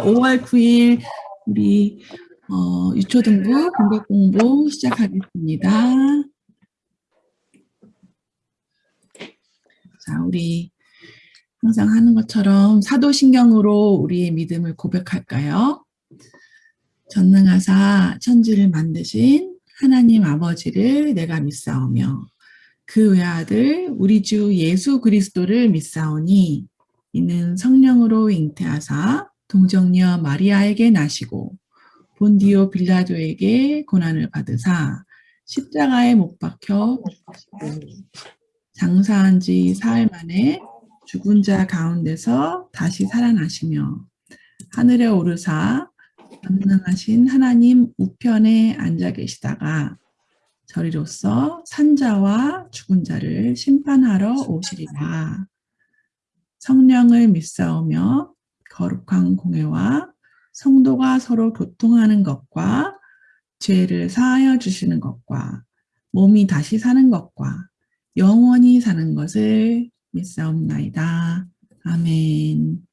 안녕하십니까. 5월 9일 우리 어, 유초등부 공백 공부 시작하겠습니다. 자, 우리 항상 하는 것처럼 사도신경으로 우리의 믿음을 고백할까요? 전능하사 천지를 만드신 하나님 아버지를 내가 믿사오며 그 외아들 우리 주 예수 그리스도를 믿사오니 이는 성령으로 잉태하사 동정녀 마리아에게 나시고 본디오 빌라도에게 고난을 받으사 십자가에 못 박혀 장사한 지 사흘 만에 죽은 자 가운데서 다시 살아나시며 하늘에 오르사 전능하신 하나님 우편에 앉아 계시다가 저리로서 산자와 죽은 자를 심판하러 오시리라. 성령을 믿사오며 거룩한 공회와 성도가 서로 교통하는 것과 죄를 사하여 주시는 것과 몸이 다시 사는 것과 영원히 사는 것을 믿사옵나이다. 아멘.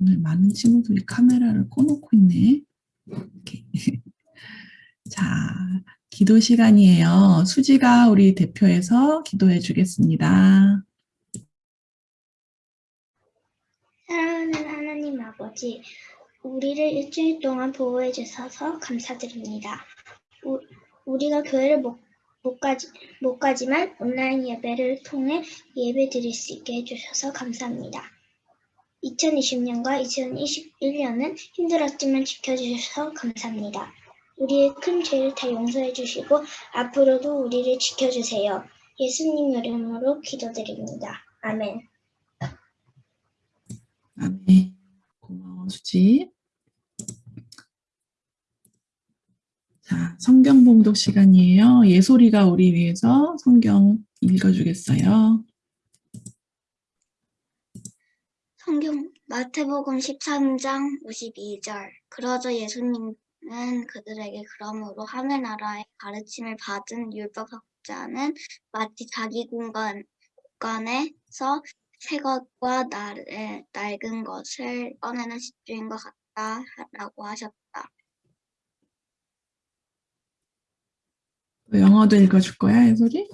오늘 많은 친구들이 카메라를 꺼놓고 있네. 자, 기도 시간이에요. 수지가 우리 대표에서 기도해 주겠습니다. 사랑하는 하나님 아버지, 우리를 일주일 동안 보호해 주셔서 감사드립니다. 우, 우리가 교회를 못, 못, 가지, 못 가지만 온라인 예배를 통해 예배 드릴 수 있게 해주셔서 감사합니다. 2020년과 2021년은 힘들었지만 지켜주셔서 감사합니다. 우리의 큰 죄를 다 용서해 주시고 앞으로도 우리를 지켜주세요. 예수님 이름으로 기도드립니다. 아멘. 아멘. 수지. 자, 성경 봉독 시간이에요. 예솔이가 우리 위해서 성경 읽어주겠어요. 성경 마태복음 13장 52절 그러자 예수님은 그들에게 그러므로 하늘 나라의 가르침을 받은 율법학자는 마치 자기 공간, 공간에서 새 것과 날, 낡은 것을 꺼내는 집주인과 같다 라고 하셨다. 영어도 읽어줄 거야, 예솔이?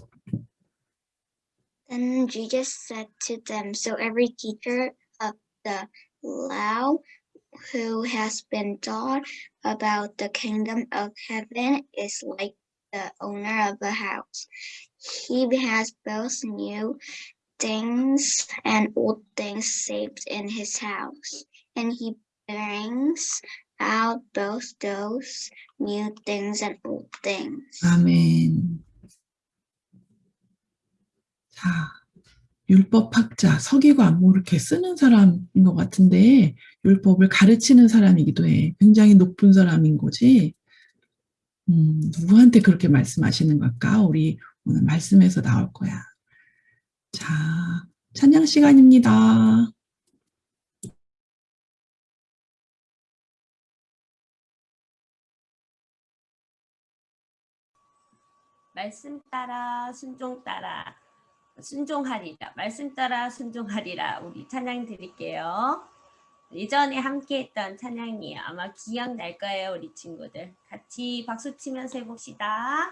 Then Jesus said to them, So every teacher of the law who has been taught about the kingdom of heaven is like the owner of a house. He has both new things and old things saved in his house, and he brings out both those new things and old things. 아멘. 자, 율법학자, 서기고 안목 이렇게 쓰는 사람인 것 같은데 율법을 가르치는 사람이기도 해. 굉장히 높은 사람인 거지. 음, 누구한테 그렇게 말씀하시는 걸까? 우리 오늘 말씀에서 나올 거야. 자, 찬양 시간입니다. 말씀 따라 순종 따라 순종하리라. 말씀 따라 순종하리라. 우리 찬양 드릴게요. 예전에 함께 했던 찬양이에요. 아마 기억날 거예요 우리 친구들. 같이 박수 치면서 해봅시다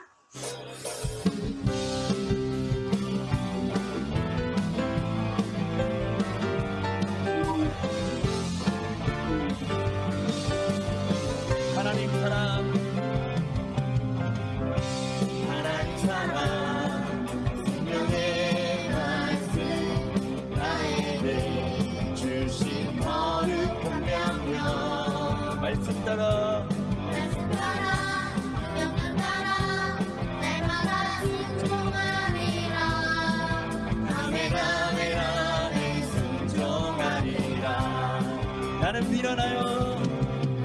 나는 미련하여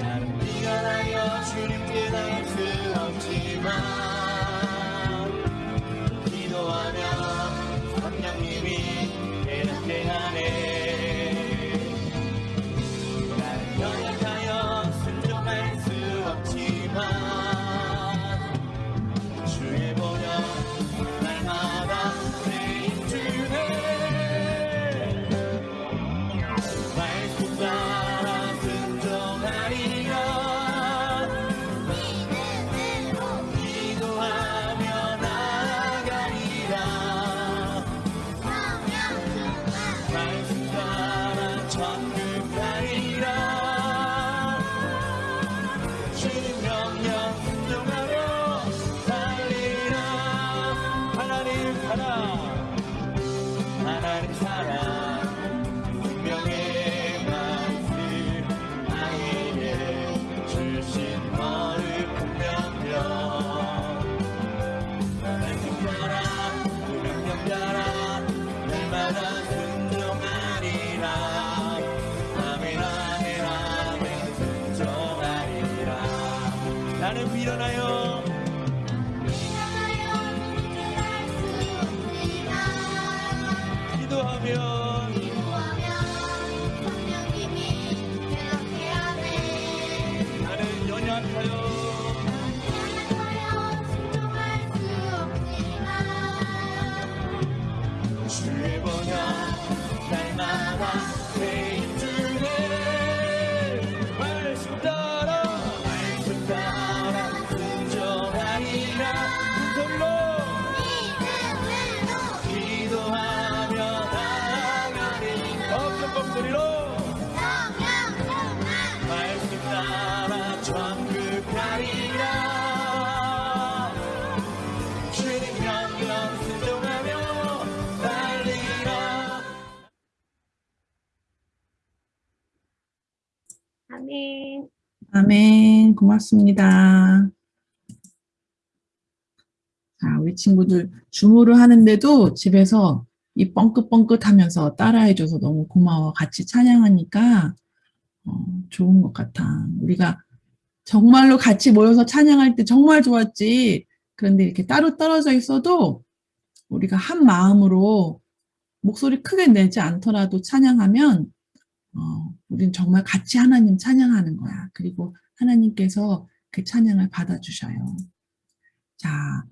나는 미련하여 주님께 수 없지만 사랑. 하나님 사랑. 아멘. 아멘. 고맙습니다. 자, 우리 친구들 줌으로 하는데도 집에서 이 뻥긋뻥긋 하면서 따라해줘서 너무 고마워. 같이 찬양하니까 어, 좋은 것 같아. 우리가 정말로 같이 모여서 찬양할 때 정말 좋았지. 그런데 이렇게 따로 떨어져 있어도 우리가 한 마음으로 목소리 크게 내지 않더라도 찬양하면 어, 우린 정말 같이 하나님 찬양하는 거야. 그리고 하나님께서 그 찬양을 받아주셔요. 자,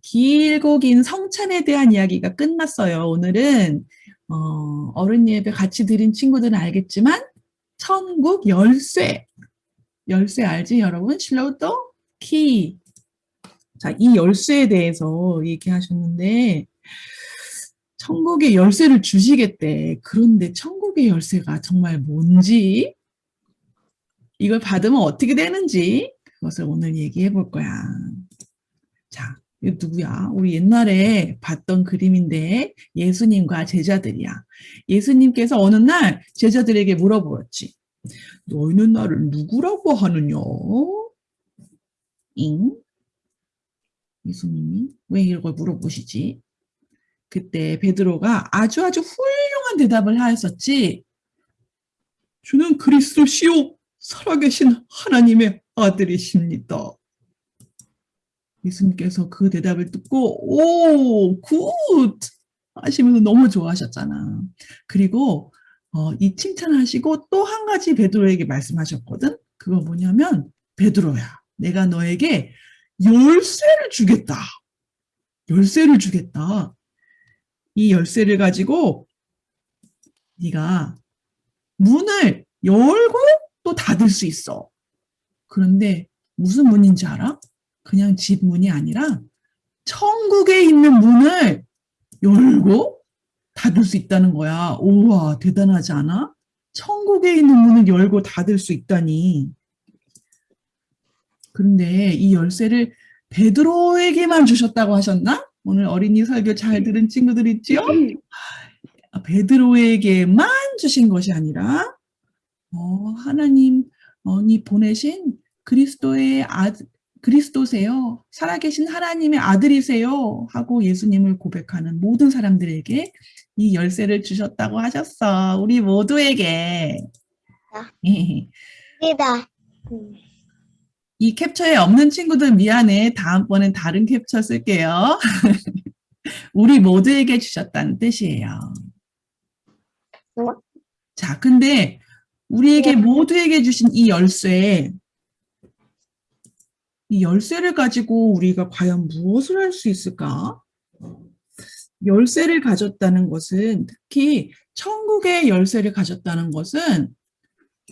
길고 긴 성찬에 대한 이야기가 끝났어요. 오늘은 어, 어른 예배 같이 드린 친구들은 알겠지만 천국 열쇠 열쇠 알지 여러분? 실로또 키. 자, 이 열쇠에 대해서 얘기하셨는데 천국의 열쇠를 주시겠대. 그런데 천국의 열쇠가 정말 뭔지, 이걸 받으면 어떻게 되는지, 그것을 오늘 얘기해 볼 거야. 자, 이거 누구야? 우리 옛날에 봤던 그림인데, 예수님과 제자들이야. 예수님께서 어느 날 제자들에게 물어보았지. 너희는 나를 누구라고 하느냐? 잉? 예수님이 왜 이걸 물어보시지? 그때 베드로가 아주 아주 훌륭한 대답을 하였었지. 주는 그리스도시요 살아계신 하나님의 아들이십니다. 예수님께서 그 대답을 듣고 오, good! 하시면서 너무 좋아하셨잖아. 그리고 어, 이 칭찬하시고 또 한 가지 베드로에게 말씀하셨거든. 그거 뭐냐면 베드로야. 내가 너에게 열쇠를 주겠다. 열쇠를 주겠다. 이 열쇠를 가지고 네가 문을 열고 또 닫을 수 있어. 그런데 무슨 문인지 알아? 그냥 집 문이 아니라 천국에 있는 문을 열고 닫을 수 있다는 거야. 우와, 대단하지 않아? 천국에 있는 문을 열고 닫을 수 있다니. 그런데 이 열쇠를 베드로에게만 주셨다고 하셨나? 오늘 어린이 설교 잘 들은 친구들 있지요? 아, 베드로에게만 주신 것이 아니라 어, 하나님이 보내신 그리스도의 아 그리스도세요. 살아계신 하나님의 아들이세요. 하고 예수님을 고백하는 모든 사람들에게 이 열쇠를 주셨다고 하셨어. 우리 모두에게. 이다. 이 캡처에 없는 친구들 미안해. 다음번엔 다른 캡처 쓸게요. 우리 모두에게 주셨다는 뜻이에요. 뭐? 자, 근데 우리에게 모두에게 주신 이 열쇠, 이 열쇠를 가지고 우리가 과연 무엇을 할 수 있을까? 열쇠를 가졌다는 것은 특히 천국의 열쇠를 가졌다는 것은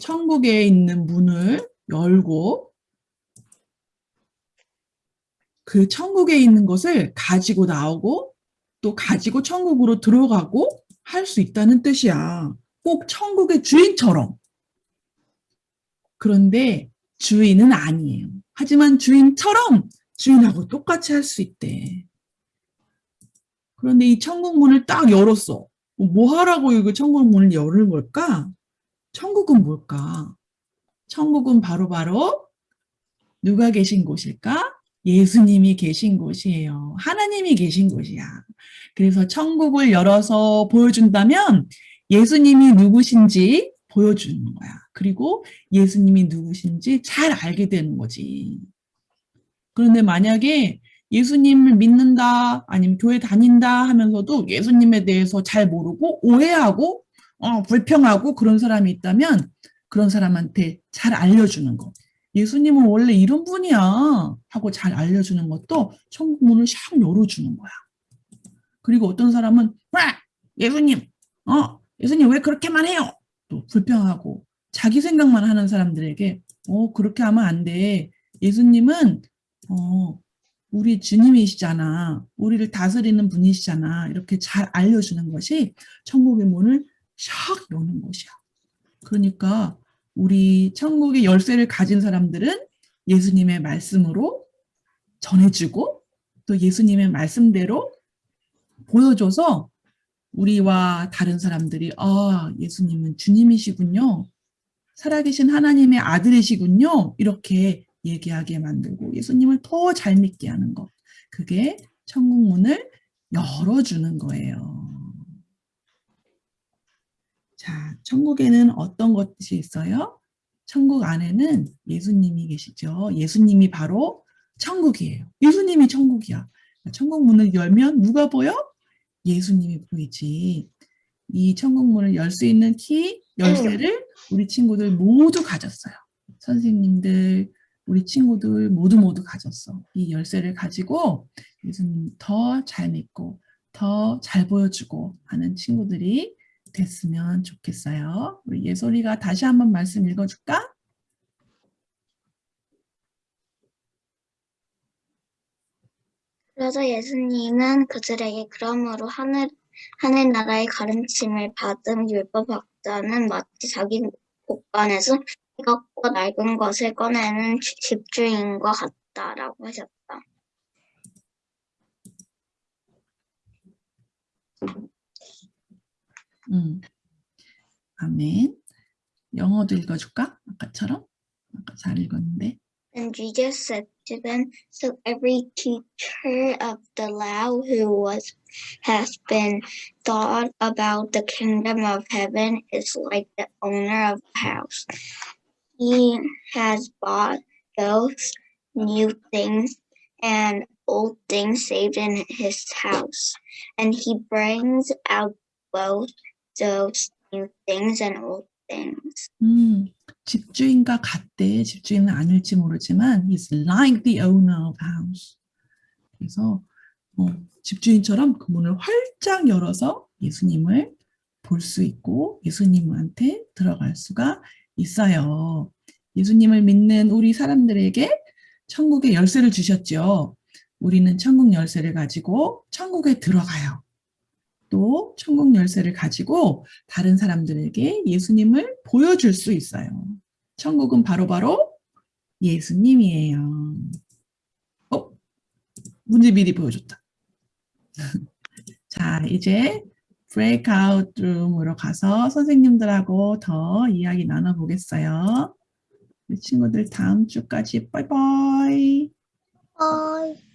천국에 있는 문을 열고 그 천국에 있는 것을 가지고 나오고 또 가지고 천국으로 들어가고 할 수 있다는 뜻이야. 꼭 천국의 주인처럼. 그런데 주인은 아니에요. 하지만 주인처럼 주인하고 똑같이 할 수 있대. 그런데 이 천국 문을 딱 열었어. 뭐 하라고 이거 천국 문을 열는 걸까? 천국은 뭘까? 천국은 바로바로 누가 계신 곳일까? 예수님이 계신 곳이에요. 하나님이 계신 곳이야. 그래서 천국을 열어서 보여준다면 예수님이 누구신지 보여주는 거야. 그리고 예수님이 누구신지 잘 알게 되는 거지. 그런데 만약에 예수님을 믿는다, 아니면 교회 다닌다 하면서도 예수님에 대해서 잘 모르고 오해하고 어, 불평하고 그런 사람이 있다면 그런 사람한테 잘 알려주는 거. 예수님은 원래 이런 분이야 하고 잘 알려주는 것도 천국 문을 샥 열어주는 거야. 그리고 어떤 사람은 와 예수님 어 예수님 왜 그렇게만 해요? 또 불평하고 자기 생각만 하는 사람들에게 어 그렇게 하면 안 돼. 예수님은 어 우리 주님이시잖아. 우리를 다스리는 분이시잖아. 이렇게 잘 알려주는 것이 천국의 문을 샥 여는 것이야. 그러니까 우리 천국의 열쇠를 가진 사람들은 예수님의 말씀으로 전해주고 또 예수님의 말씀대로 보여줘서 우리와 다른 사람들이 아 예수님은 주님이시군요. 살아계신 하나님의 아들이시군요. 이렇게 얘기하게 만들고 예수님을 더 잘 믿게 하는 것. 그게 천국 문을 열어주는 거예요. 자, 천국에는 어떤 것이 있어요? 천국 안에는 예수님이 계시죠. 예수님이 바로 천국이에요. 예수님이 천국이야. 천국 문을 열면 누가 보여? 예수님이 보이지. 이 천국 문을 열 수 있는 키, 열쇠를 우리 친구들 모두 가졌어요. 선생님들, 우리 친구들 모두 모두 가졌어. 이 열쇠를 가지고 예수님 더 잘 믿고 더 잘 보여주고 하는 친구들이 됐으면 좋겠어요. 우리 예솔이가 다시 한번 말씀 읽어줄까? 그래서 예수님은 그들에게 그러므로 하늘 하늘나라의 가르침을 받은 율법 학자는 마치 자기 곳간에서 희각과 낡은 것을 꺼내는 집- 집주인과 같다라고 하셨다. 음. 아멘. 영어도 읽어줄까? 아까처럼? 아까 잘 읽었는데. And Jesus said to them, So every teacher of the law who was has been taught about the kingdom of heaven is like the owner of a house. He has bought both new things and old things saved in his house, and he brings out both those new things and old things. 음, 집주인과 같대. 집주인은 아닐지 모르지만 he's like the owner of house. 그래서 어, 집주인처럼 그 문을 활짝 열어서 예수님을 볼 수 있고 예수님한테 들어갈 수가 있어요. 예수님을 믿는 우리 사람들에게 천국의 열쇠를 주셨죠. 우리는 천국 열쇠를 가지고 천국에 들어가요. 또 천국 열쇠를 가지고 다른 사람들에게 예수님을 보여줄 수 있어요. 천국은 바로 바로 예수님이에요. 어? 문제 미리 보여줬다. 자, 이제 브레이크아웃 룸으로 가서 선생님들하고 더 이야기 나눠보겠어요. 우리 친구들 다음 주까지 빠이빠이. Bye.